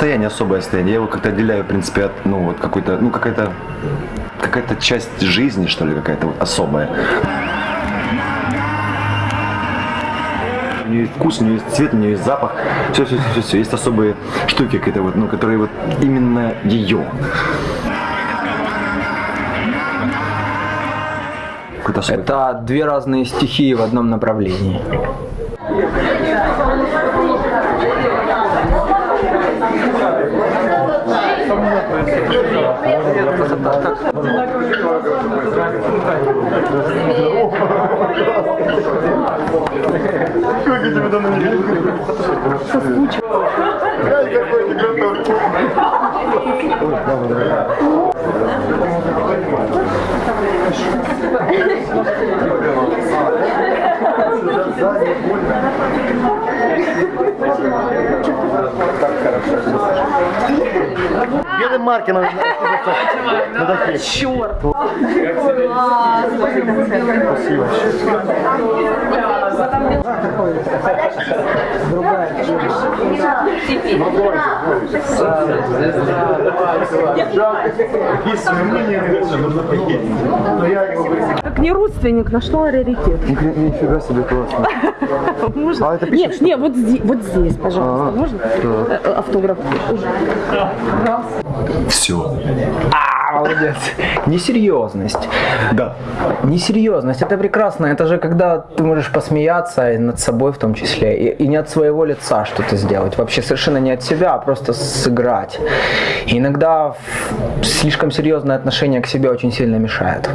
состояние, особое состояние. Я его как-то отделяю, в принципе, от, ну, вот какой-то, ну, какая-то, какая-то часть жизни, что ли, какая-то вот особая. У нее есть вкус, у нее есть цвет, у нее есть запах. Все, все, все, все. Есть особые штуки, какие-то вот, ну, которые вот именно ее. Это две разные стихии в одном направлении. Как я тебя давно не видел. Соскучил. Глянь, какой ты готов. Так хорошо. Белым маркером. Черт. Как не родственник, нашла раритет. Нифига себе классно. Можно? А это Нет, нет, вот здесь, вот здесь, пожалуйста, А, можно? да. Э, Автограф. Все. А, молодец. Несерьезность. Да. Несерьезность, это прекрасно. Это же когда ты можешь посмеяться и над собой в том числе. И, и не от своего лица что-то сделать. Вообще совершенно не от себя, а просто сыграть. И иногда слишком серьезное отношение к себе очень сильно мешает.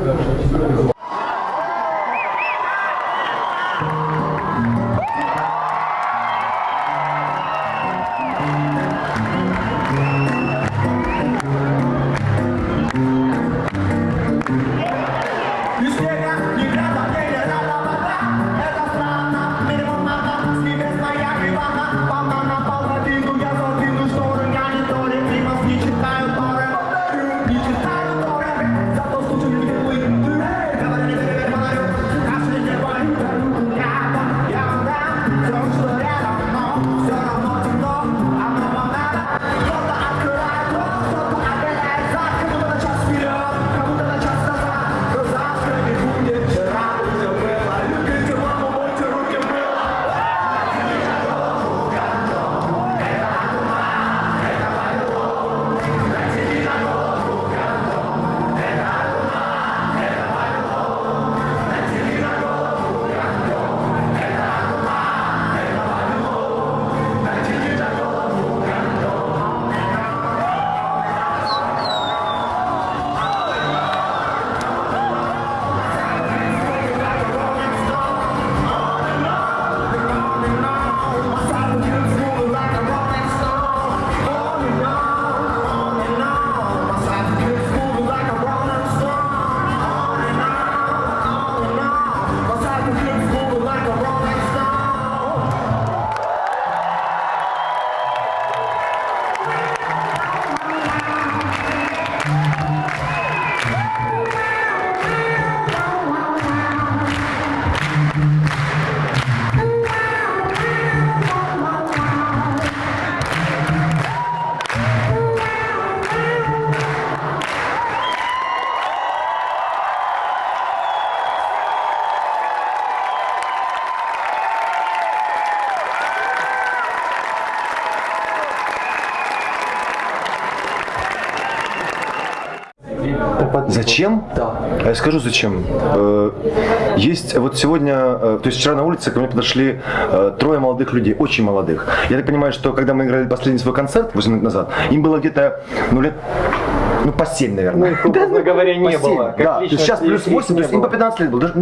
Зачем? Да. А я скажу зачем. Э, Есть вот сегодня, э, то есть вчера на улице ко мне подошли э, трое молодых людей, очень молодых. Я так понимаю, что когда мы играли последний свой концерт 8 лет назад, им было где-то, ну лет ну, по 7, наверное. Ну, образно говоря, не По 7, было. Как Да, то есть сейчас плюс их 8, то есть им по было. 15 лет было. Даже,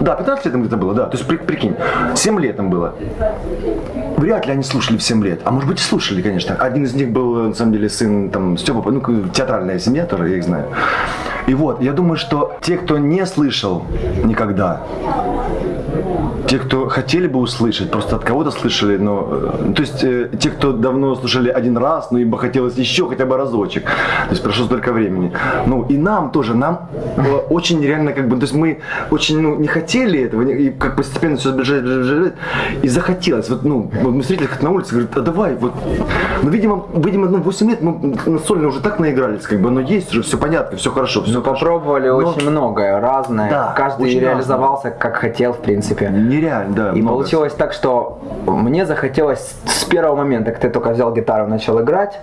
да, 15 лет им где-то было, да. То есть при- прикинь, 7 лет им было. Вряд ли они слушали в 7 лет. А может быть и слушали, конечно. Один из них был, на самом деле, сын там Степа, ну, театральная семья тоже, я их знаю. И вот, я думаю, что те, кто не слышал никогда, те, кто хотели бы услышать, просто от кого-то слышали, но, э, то есть э, те, кто давно слушали один раз, но им бы хотелось еще хотя бы разочек, то есть прошло столько времени. Ну и нам тоже, нам э, очень реально как бы, то есть мы очень ну, не хотели этого, не- и как постепенно все сближать, сближать, сближать, и захотелось. Вот, ну, вот мы встретились как на улице, говорят, а давай, вот, ну, видимо, видимо, ну, 8 лет мы на сольно уже так наигрались, как бы, оно есть уже, все понятно, все хорошо, все Мы попробовали очень многое, разное. Да, Каждый реализовался как хотел, в принципе. Нереально, да. И много. получилось так, что мне захотелось с первого момента, как ты только взял гитару, начал играть,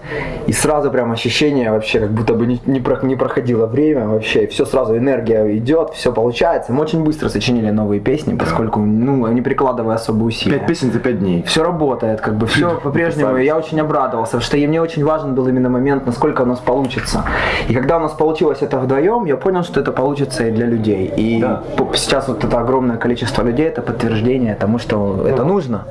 и сразу прям ощущение вообще, как будто бы не, не, про- не проходило время вообще, и все сразу, энергия идет, все получается. Мы очень быстро сочинили новые песни, поскольку, ну, не прикладывая особо усилия. Пять песен за пять дней. Все работает, как бы все по-прежнему. Я очень обрадовался, потому что и мне очень важен был именно момент, насколько у нас получится. И когда у нас получилось это вдвоем, я понял, что это получится и для людей. И Да. сейчас вот это огромное количество людей, это подтверждение тому, что это нужно.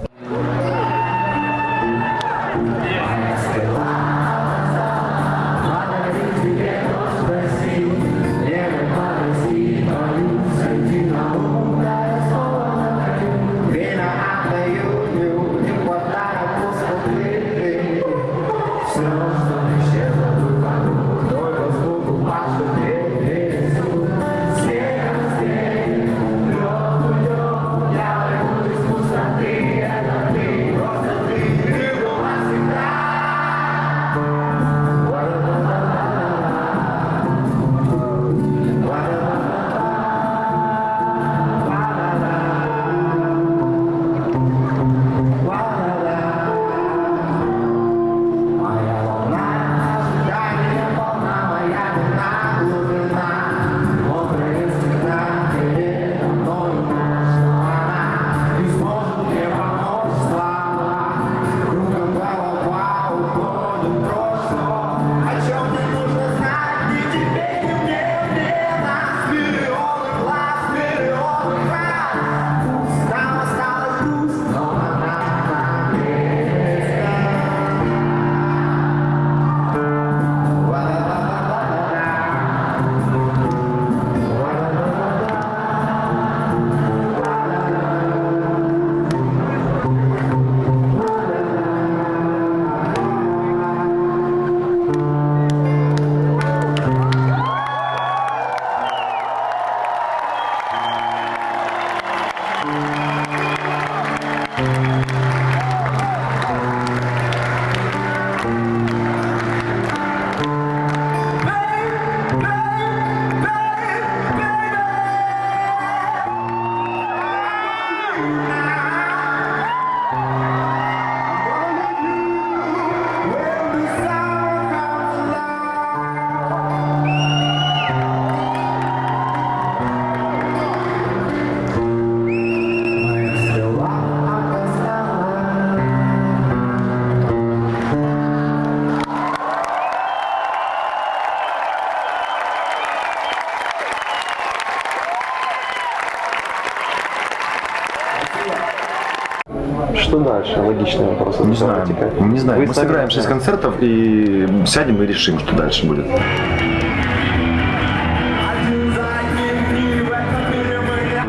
Вопрос. Не знаю. Вы Мы сами сыграем 6 знаете. концертов и сядем и решим, что дальше будет.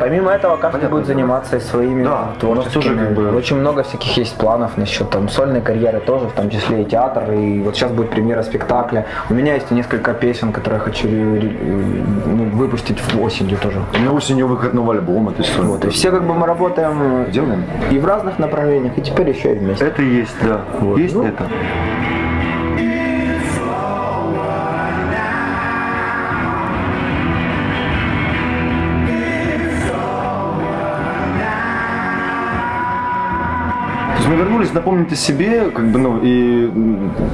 Помимо этого, каждый будет заниматься и своими Да, творческими. тоже как бы- Очень много всяких есть планов насчет там сольной карьеры тоже, в том числе и театр. И вот сейчас будет премьера спектакля. У меня есть несколько песен, которые я хочу ре- ре- ну, выпустить в осенью тоже. У меня осенью выход нового альбома, то есть Вот. И все как бы мы работаем э, Делаем. и в разных направлениях, и теперь еще и вместе. Это есть, да. Есть Ну, это. есть напомнить о себе, как бы, ну, и,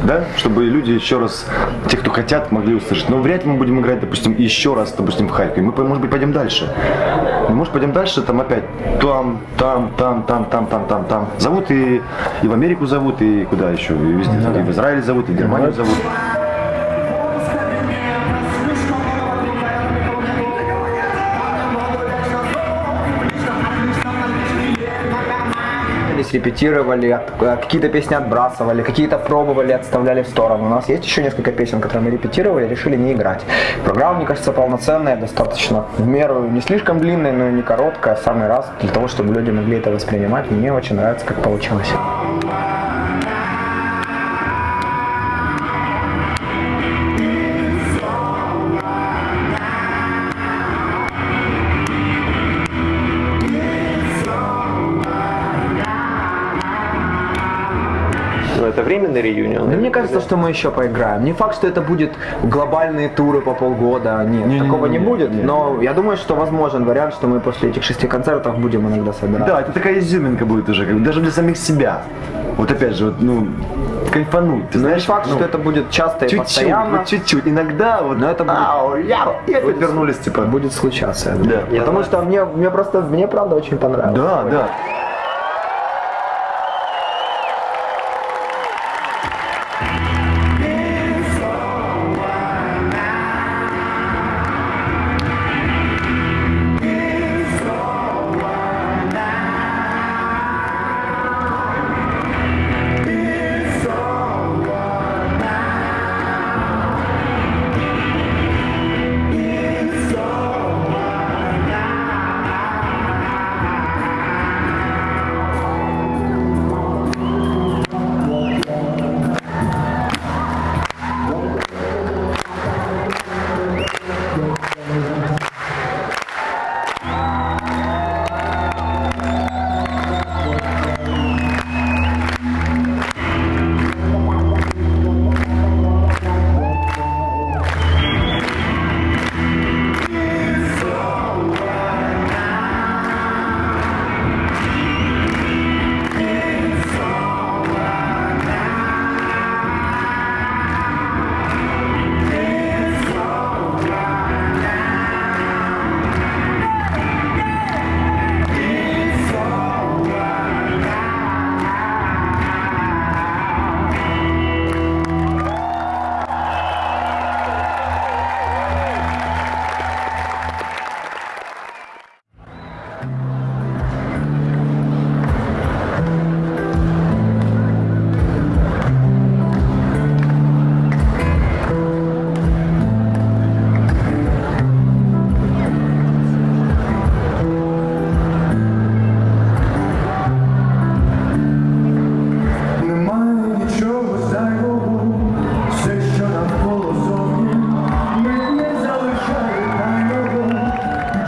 да, чтобы люди еще раз, те, кто хотят, могли услышать. Но вряд ли мы будем играть, допустим, еще раз, допустим, в Харькове. Мы, может быть, пойдем дальше. Мы, может, пойдем дальше, там опять там, там, там, там, там, там, там, там. Зовут и, и в Америку зовут, и куда еще, и везде. Ну да. И в Израиль зовут, и в Германию ну да. зовут. Готовились, репетировали, э, какие-то песни отбрасывали, какие-то пробовали, отставляли в сторону. У нас есть еще несколько песен, которые мы репетировали, решили не играть. Программа, мне кажется, полноценная, достаточно в меру не слишком длинная, но и не короткая, в самый раз, для того, чтобы люди могли это воспринимать. Мне очень нравится, как получилось. Это временный реюнион. Ну, мне кажется, что мы еще поиграем. Не факт, что это будет глобальные туры по полгода. Нет, такого не будет. Но я думаю, что возможен вариант, что мы после этих шести концертов будем иногда собираться. Да, это такая изюминка будет уже, как даже для самих себя. Вот опять же, вот, ну, кайфануть. Ты Но знаешь, не факт, ну, что это будет часто и чуть-чуть, постоянно. вот чуть-чуть. Иногда вот, Но это будет- ау, я, и опять вернулись, типа. Будет случаться, я думаю. Да. Потому что мне, мне просто, мне правда очень понравилось. Да, да.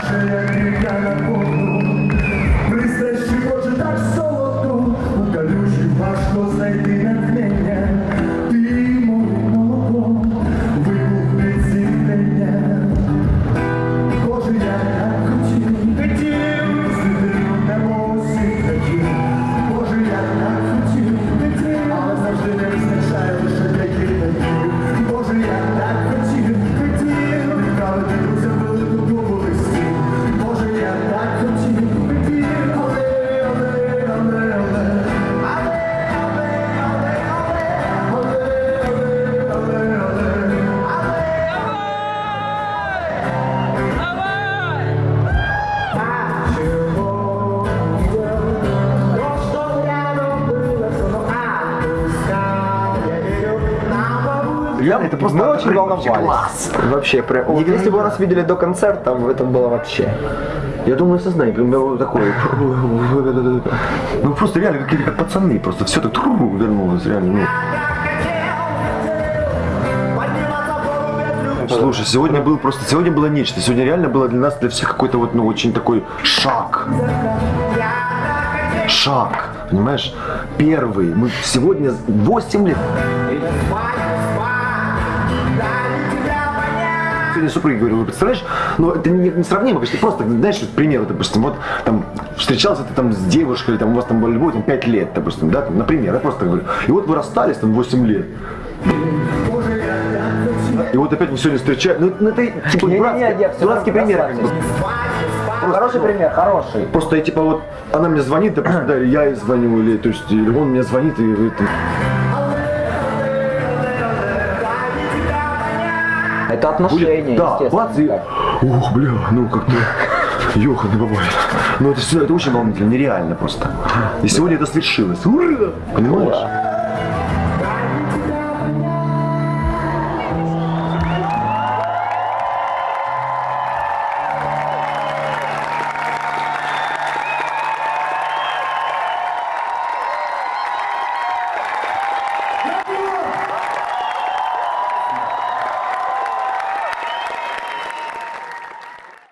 Say I can't просто Мы очень волновались. класс. Вообще, прям. Вот если бы нас видели до концерта, это было вообще. Я думаю, сознание, прям я вот такой. Ну просто реально какие-то как пацаны, просто все так вернулось, реально. ну. Слушай, сегодня был просто, сегодня было нечто. Сегодня реально было для нас, для всех какой-то вот, ну, очень такой шаг. Шаг, понимаешь? Первый. Мы сегодня 8 лет. Сегодня супруге говорю, вы представляешь, ну это не, не сравнимо, конечно, просто, знаешь, вот пример, вот, допустим, вот там встречался ты там с девушкой, там у вас там была любовь, там 5 лет, допустим, да, там, например, я просто говорю, и вот вы расстались там 8 лет. И вот опять вы сегодня встречаете, ну, ну, это типа Не-не-не, дурацкий, я всё дурацкий равно пример, как бы. Хороший пример, хороший. Просто я типа вот, она мне звонит, допустим, да, или я ей звоню, или то есть, или он мне звонит и говорит, Это отношения, будет, да, бац, и, ух, бля, ну как-то, Ёханый бабай. Ну это, всё- это очень волнительно, нереально просто. И сегодня это свершилось. Ура! Понимаешь?